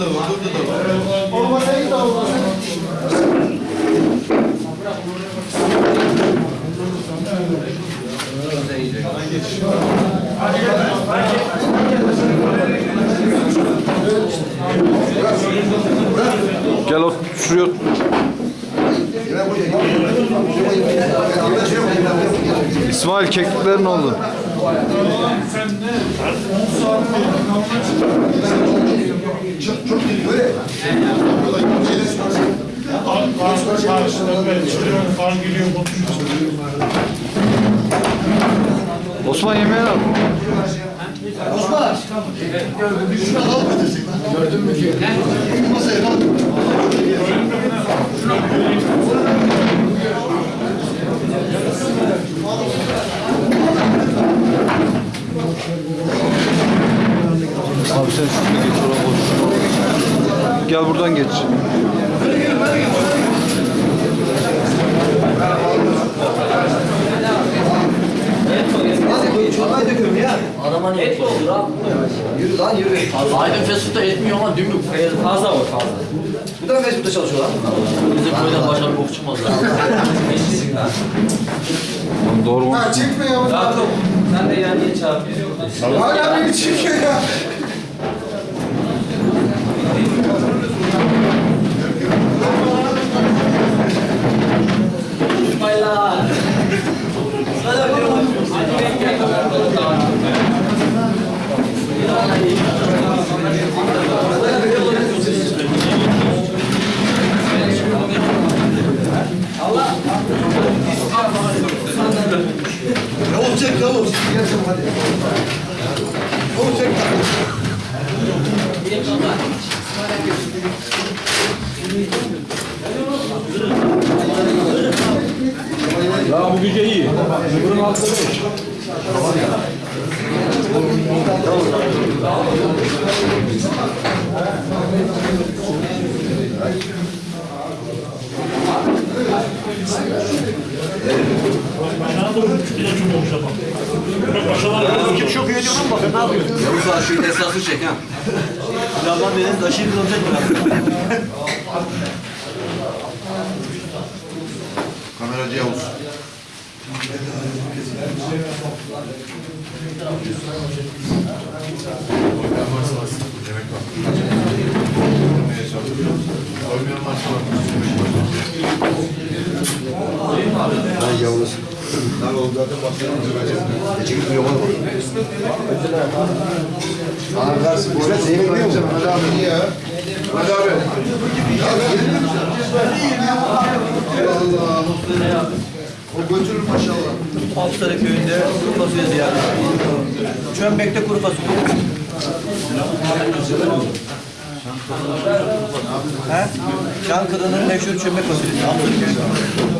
da var, burada da var. Olmasaydı da olmasaydı. Gel ot şuraya ot. İsmail keklikler ne oldu? Kan, kan karşıda ben çıkıyorum, kan geliyor, Osman yemeğini al. Abi sen şunu geç oraya boş. Gel buradan geç. Çorbayı döküyorum ya. Arabanın et mi olur abi? Yürü lan yürü. Aydın Fesut'ta etmiyor ama dümdük. Fazla var fazla. Bu da Facebook'ta çalışıyor lan. Bizim köyden başka bir bok çıkmaz. Lan Doğru mu? Ha çekme ya. Yakup sen de yani geç abi. Hala beni çekiyor hadi. Yavuz çek. Ya bu gece iyi. Öbürün altında beş. Kim çok iyi ediyor lan bakın ne yapıyor? Yavuz abi şu esası çek ha. Birazdan benim taşıyı kılacak biraz. Kameracı Yavuz. Ben Yavuz. Lan oğlum zaten başlarına duracağım. Geçe gitmiyor yola bak. Sana versin. Bu arada Zeynep biliyor musun? Hadi abi iyi ya. O götürür maşallah. Altları köyünde kuru fasulye ziyareti. Çömbek'te kuru fasulye. Çankırı'nın meşhur çömbek fasulyesi. Altları köyünde.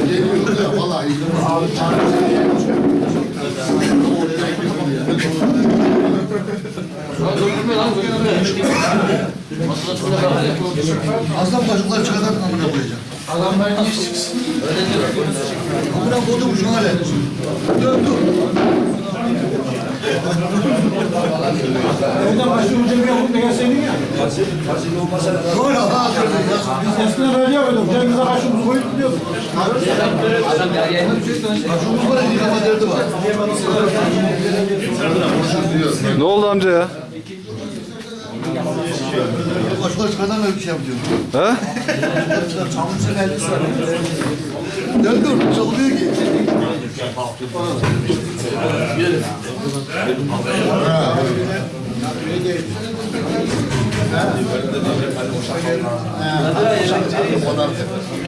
getirmezsin? Vallahi iyi. Aslan başlıklar çıkartan amına koyacak. Adamlar niye çıksın? Amına koydum şu hale. Dur dur. Oradan başlıyor Cengiz Yakup'la gelseydin ya. Dur ha. Biz eskiden böyle yapıyorduk. Cengiz'e başımızı koyup gidiyorduk. Başımız var ya kafa derdi var. Ne oldu amca ya? Çıkartan öyle bir şey yapıyor. He? Çamursun elbise var. Dur dur. Çalıyor ki. Ура! Да,